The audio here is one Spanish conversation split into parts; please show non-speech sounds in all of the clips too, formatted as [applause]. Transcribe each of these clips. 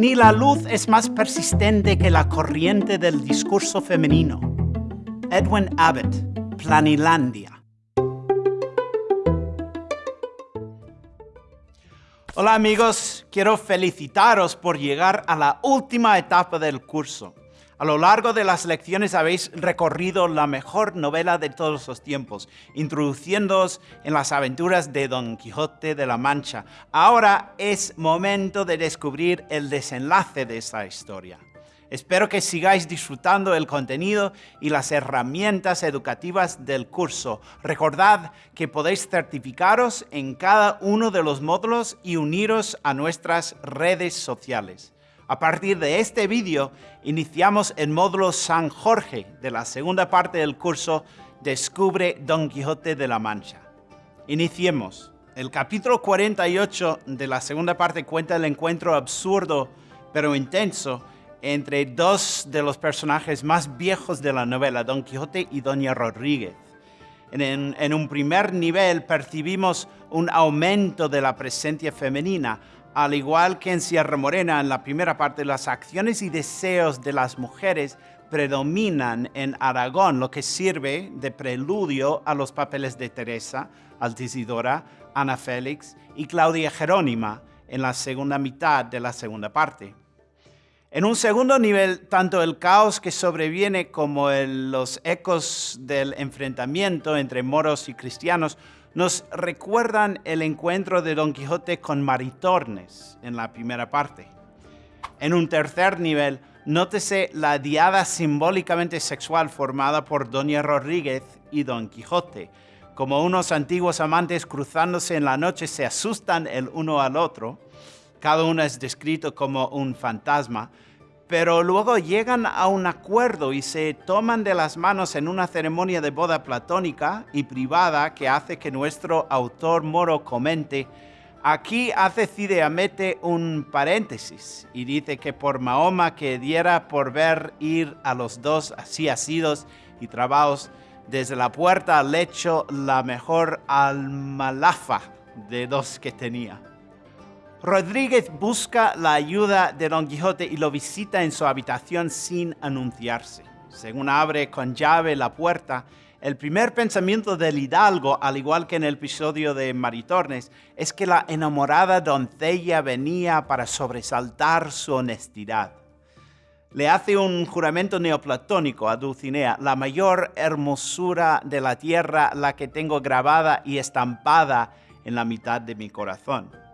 ni la luz es más persistente que la corriente del discurso femenino. Edwin Abbott, Planilandia. Hola amigos, quiero felicitaros por llegar a la última etapa del curso. A lo largo de las lecciones habéis recorrido la mejor novela de todos los tiempos, introduciéndoos en las aventuras de Don Quijote de la Mancha. Ahora es momento de descubrir el desenlace de esta historia. Espero que sigáis disfrutando el contenido y las herramientas educativas del curso. Recordad que podéis certificaros en cada uno de los módulos y uniros a nuestras redes sociales. A partir de este vídeo, iniciamos el módulo San Jorge de la segunda parte del curso Descubre Don Quijote de la Mancha. Iniciemos. El capítulo 48 de la segunda parte cuenta el encuentro absurdo pero intenso entre dos de los personajes más viejos de la novela, Don Quijote y Doña Rodríguez. En, en, un primer nivel percibimos un aumento de la presencia femenina, al igual que en Sierra Morena, en la primera parte, las acciones y deseos de las mujeres predominan en Aragón, lo que sirve de preludio a los papeles de Teresa, Altisidora, Ana Félix y Claudia Jerónima en la segunda mitad de la segunda parte. En un segundo nivel, tanto el caos que sobreviene como los ecos del enfrentamiento entre moros y cristianos nos recuerdan el encuentro de Don Quijote con Maritornes en la primera parte. En un tercer nivel, nótese la diada simbólicamente sexual formada por Doña Rodríguez y Don Quijote. Como unos antiguos amantes cruzándose en la noche se asustan el uno al otro, cada uno es descrito como un fantasma, pero luego llegan a un acuerdo y se toman de las manos en una ceremonia de boda platónica y privada que hace que nuestro autor moro comente, aquí hace Cide Amete un paréntesis y dice que por Mahoma que diera por ver ir a los dos así asidos y trabados desde la puerta al lecho la mejor almalafa de dos que tenía. Rodríguez busca la ayuda de Don Quijote y lo visita en su habitación sin anunciarse. Según abre con llave la puerta, el primer pensamiento del hidalgo, al igual que en el episodio de Maritornes, es que la enamorada doncella venía para sobresaltar su honestidad. Le hace un juramento neoplatónico a Dulcinea, la mayor hermosura de la tierra, la que tengo grabada y estampada en la mitad de mi corazón.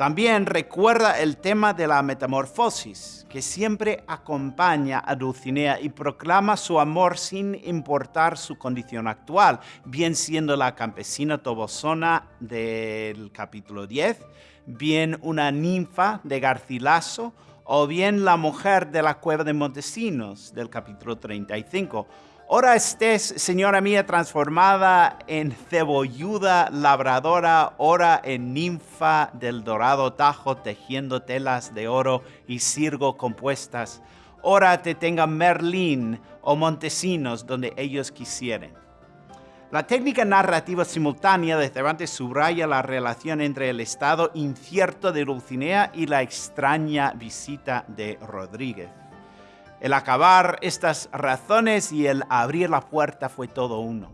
También recuerda el tema de la metamorfosis, que siempre acompaña a Dulcinea y proclama su amor sin importar su condición actual, bien siendo la campesina tobosona del capítulo 10, bien una ninfa de Garcilaso, o bien la mujer de la cueva de Montesinos del capítulo 35, Ora estés, señora mía, transformada en cebolluda labradora, ora en ninfa del dorado tajo, tejiendo telas de oro y cirgo compuestas. Ora te tengan Merlín o Montesinos donde ellos quisieren. La técnica narrativa simultánea de Cervantes subraya la relación entre el estado incierto de Dulcinea y la extraña visita de Rodríguez. El acabar estas razones y el abrir la puerta fue todo uno.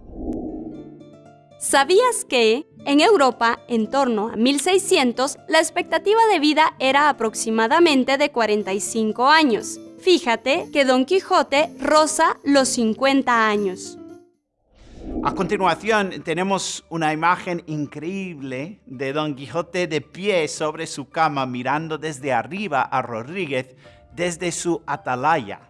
¿Sabías que en Europa, en torno a 1600, la expectativa de vida era aproximadamente de 45 años? Fíjate que Don Quijote roza los 50 años. A continuación tenemos una imagen increíble de Don Quijote de pie sobre su cama mirando desde arriba a Rodríguez desde su atalaya.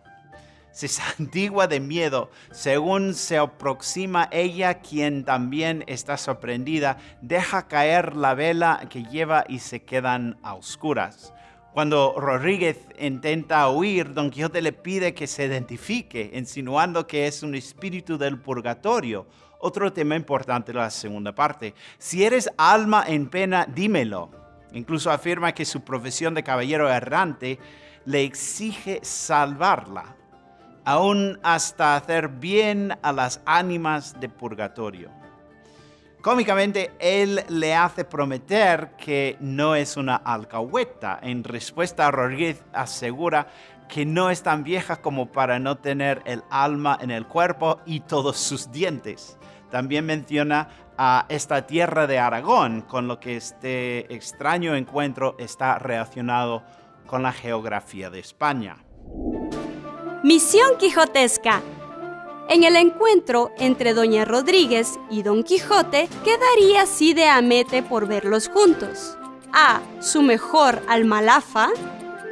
Se [laughs] santigua de miedo según se aproxima ella, quien también está sorprendida, deja caer la vela que lleva y se quedan a oscuras. Cuando Rodríguez intenta huir, Don Quijote le pide que se identifique, insinuando que es un espíritu del purgatorio. Otro tema importante de la segunda parte. Si eres alma en pena, dímelo. Incluso afirma que su profesión de caballero errante le exige salvarla, aún hasta hacer bien a las ánimas de purgatorio. Cómicamente, él le hace prometer que no es una alcahueta. En respuesta, Rodríguez asegura que no es tan vieja como para no tener el alma en el cuerpo y todos sus dientes. También menciona a esta tierra de Aragón, con lo que este extraño encuentro está relacionado con la geografía de España. Misión Quijotesca. En el encuentro entre Doña Rodríguez y Don Quijote quedaría así de amete por verlos juntos. A. Su mejor almalafa.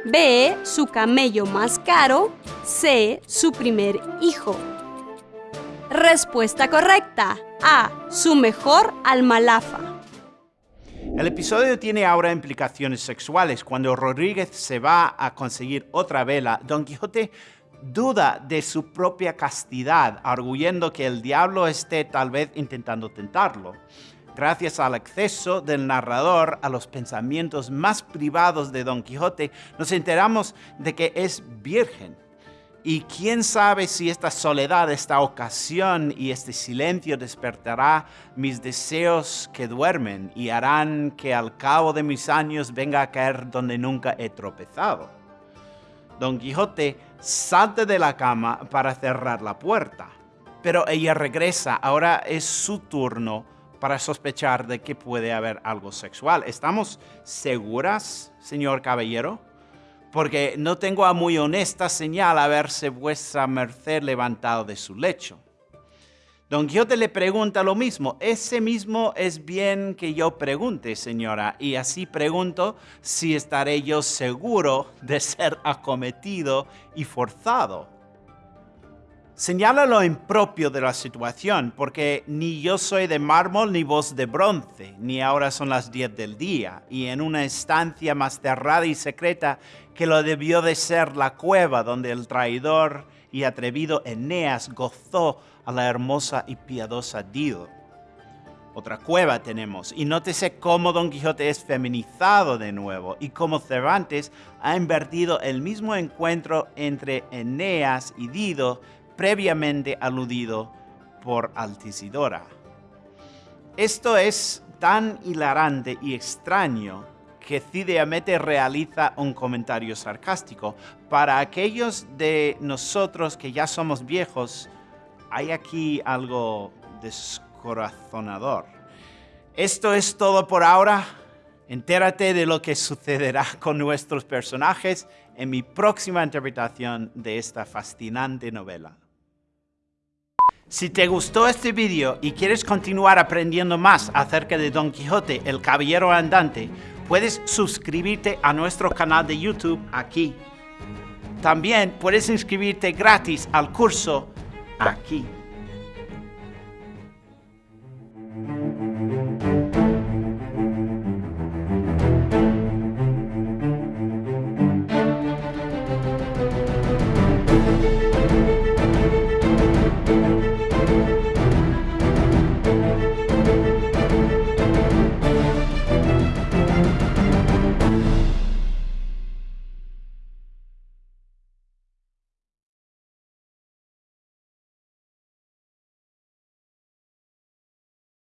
B. Su camello más caro. C. Su primer hijo. Respuesta correcta. A. Su mejor almalafa. El episodio tiene ahora implicaciones sexuales. Cuando Rodríguez se va a conseguir otra vela, Don Quijote duda de su propia castidad, arguyendo que el diablo esté tal vez intentando tentarlo. Gracias al acceso del narrador a los pensamientos más privados de Don Quijote, nos enteramos de que es virgen. Y quién sabe si esta soledad, esta ocasión y este silencio despertará mis deseos que duermen y harán que al cabo de mis años venga a caer donde nunca he tropezado. Don Quijote salta de la cama para cerrar la puerta, pero ella regresa. Ahora es su turno para sospechar de que puede haber algo sexual. ¿Estamos seguras, señor caballero? Porque no tengo a muy honesta señal haberse vuestra merced levantado de su lecho. Don Quijote le pregunta lo mismo. Ese mismo es bien que yo pregunte, señora, y así pregunto si estaré yo seguro de ser acometido y forzado. Señala lo impropio de la situación, porque ni yo soy de mármol ni vos de bronce, ni ahora son las diez del día, y en una estancia más cerrada y secreta que lo debió de ser la cueva donde el traidor y atrevido Eneas gozó a la hermosa y piadosa Dido. Otra cueva tenemos, y nótese cómo Don Quijote es feminizado de nuevo, y cómo Cervantes ha invertido el mismo encuentro entre Eneas y Dido previamente aludido por Altisidora. Esto es tan hilarante y extraño que Cideamete realiza un comentario sarcástico. Para aquellos de nosotros que ya somos viejos, hay aquí algo descorazonador. Esto es todo por ahora. Entérate de lo que sucederá con nuestros personajes en mi próxima interpretación de esta fascinante novela. Si te gustó este video y quieres continuar aprendiendo más acerca de Don Quijote, el Caballero Andante, puedes suscribirte a nuestro canal de YouTube aquí. También puedes inscribirte gratis al curso aquí.